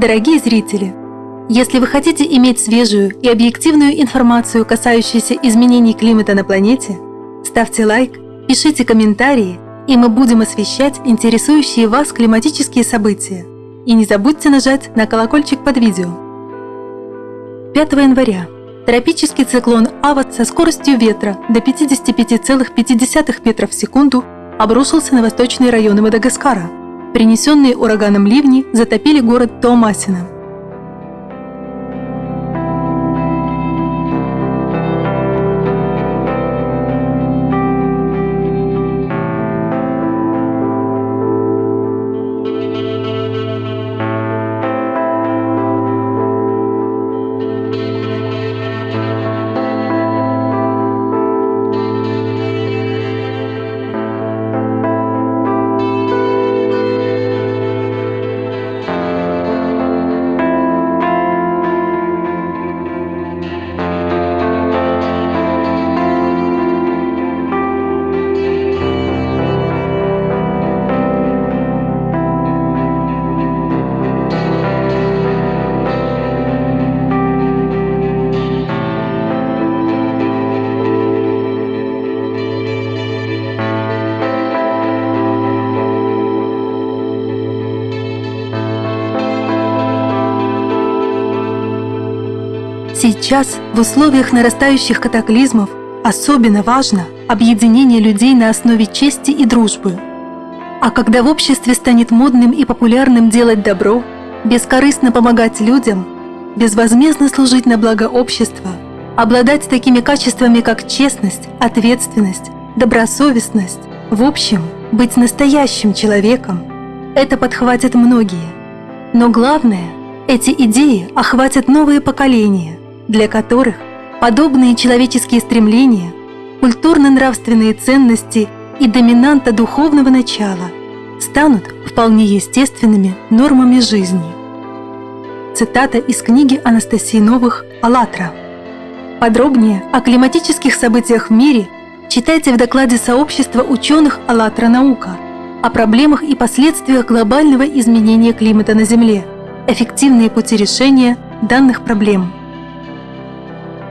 Дорогие зрители, если вы хотите иметь свежую и объективную информацию, касающуюся изменений климата на планете, ставьте лайк, пишите комментарии, и мы будем освещать интересующие вас климатические события. И не забудьте нажать на колокольчик под видео. 5 января тропический циклон Ават со скоростью ветра до 55,5 метров в секунду обрушился на восточные районы Мадагаскара. Принесенные ураганом ливни затопили город Томасина – Сейчас, в условиях нарастающих катаклизмов, особенно важно объединение людей на основе чести и дружбы. А когда в обществе станет модным и популярным делать добро, бескорыстно помогать людям, безвозмездно служить на благо общества, обладать такими качествами, как честность, ответственность, добросовестность, в общем, быть настоящим человеком, это подхватят многие. Но главное, эти идеи охватят новые поколения, для которых подобные человеческие стремления, культурно-нравственные ценности и доминанта духовного начала станут вполне естественными нормами жизни. Цитата из книги Анастасии Новых «АЛЛАТРА». Подробнее о климатических событиях в мире читайте в докладе сообщества ученых «АЛЛАТРА Наука» о проблемах и последствиях глобального изменения климата на Земле, эффективные пути решения данных проблем –